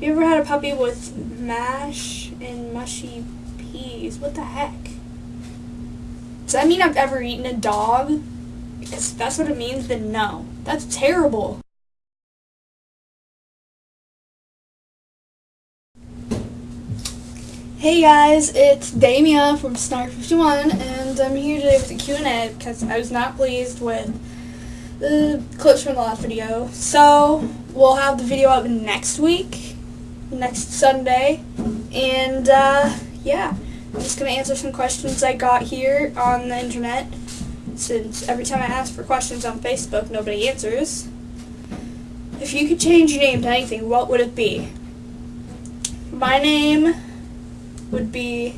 You ever had a puppy with mash and mushy peas? What the heck? Does that mean I've ever eaten a dog? Because that's what it means, then no. That's terrible. Hey guys, it's Damia from Snark51, and I'm here today with a Q&A because I was not pleased with the clips from the last video. So, we'll have the video up next week, next Sunday, and uh, yeah, I'm just going to answer some questions I got here on the internet, since every time I ask for questions on Facebook, nobody answers. If you could change your name to anything, what would it be? My name would be.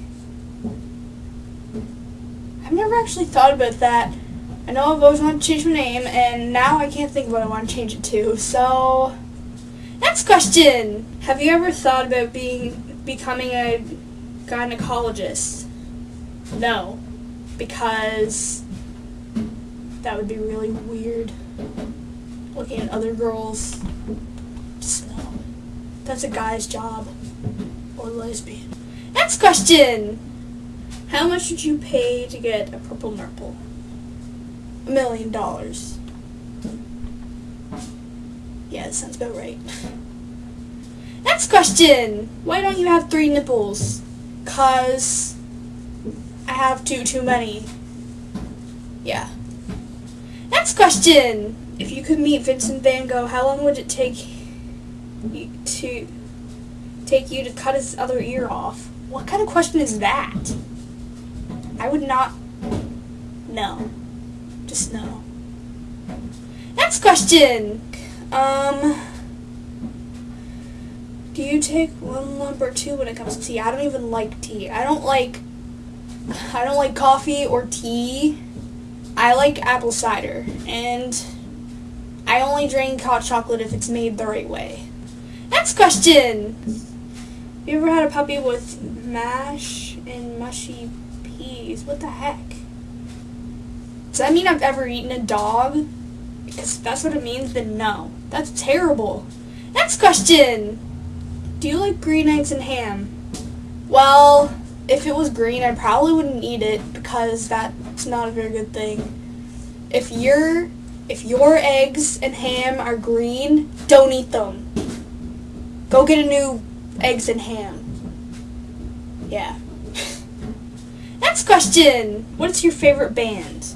I've never actually thought about that. I know I've always wanted to change my name, and now I can't think of what I want to change it to. So, next question: Have you ever thought about being becoming a gynecologist? No, because that would be really weird. Looking at other girls. Just no. That's a guy's job. Or lesbian. Next question. How much would you pay to get a purple nurple? A million dollars. That sounds about right. Next question. Why don't you have three nipples? Cause I have two too many. Yeah. Next question. If you could meet Vincent Van Gogh, how long would it take you to take you to cut his other ear off? What kind of question is that? I would not know. Just no. Next question. Um do you take one lump or two when it comes to tea? I don't even like tea. I don't like I don't like coffee or tea. I like apple cider and I only drink hot chocolate if it's made the right way. Next question. You ever had a puppy with mash and mushy peas? What the heck? Does that mean I've ever eaten a dog? Because that's what it means, then no. That's terrible. Next question. Do you like green eggs and ham? Well, if it was green, I probably wouldn't eat it because that's not a very good thing. If your if your eggs and ham are green, don't eat them. Go get a new eggs and ham. Yeah. Next question. What's your favorite band?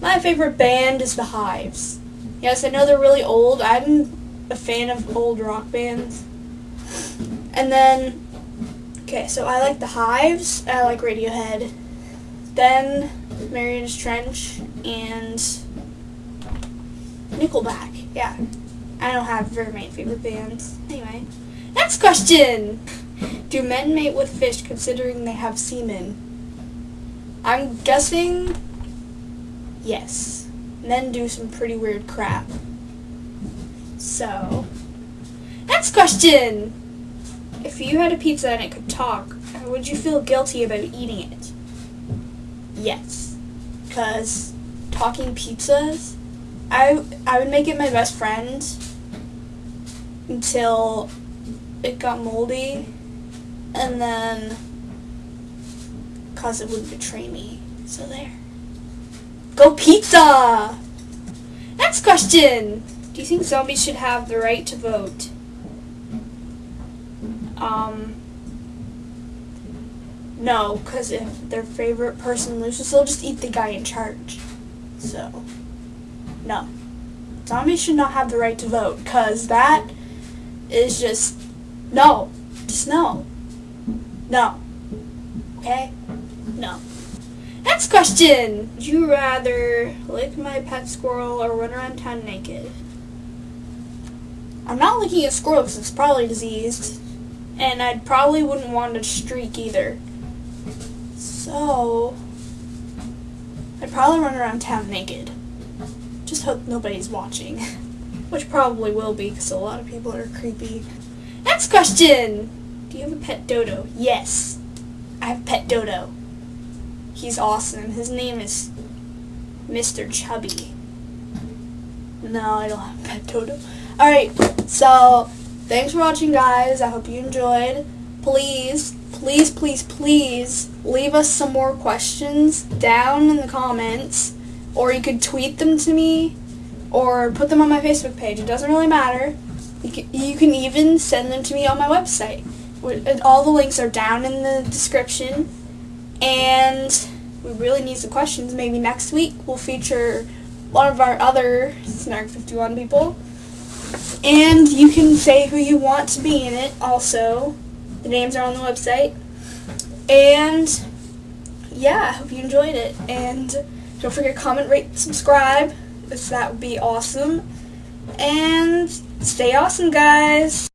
My favorite band is The Hives. Yes, I know they're really old. I'm a fan of old rock bands. And then, okay, so I like The Hives. I like Radiohead. Then Marianas Trench and Nickelback. Yeah. I don't have very many favorite bands. Anyway. Next question. Do men mate with fish considering they have semen? I'm guessing yes. Men do some pretty weird crap. So, next question. If you had a pizza and it could talk, would you feel guilty about eating it? Yes. Because talking pizzas, I, I would make it my best friend until it got moldy and then cause it would betray me. So there. Go pizza! Next question. Do you think zombies should have the right to vote? Um, no, because if their favorite person loses, they'll just eat the guy in charge. So, no. Zombies should not have the right to vote, because that is just, no. Just no. No. Okay? No. Next question. Would you rather lick my pet squirrel or run around town naked? I'm not licking a squirrel because it's probably diseased. And I probably wouldn't want to streak either. So, I'd probably run around town naked. Just hope nobody's watching. Which probably will be because a lot of people are creepy. Next question! Do you have a pet dodo? Yes. I have a pet dodo. He's awesome. His name is Mr. Chubby. No, I don't have a pet dodo. Alright, so thanks for watching, guys. I hope you enjoyed. Please, please, please, please leave us some more questions down in the comments, or you could tweet them to me, or put them on my Facebook page. It doesn't really matter. You can, you can even send them to me on my website. All the links are down in the description. And we really need some questions. Maybe next week we'll feature one of our other Snark 51 people. And you can say who you want to be in it also. The names are on the website. And yeah, I hope you enjoyed it. And don't forget to comment, rate, subscribe. That would be awesome. And stay awesome, guys.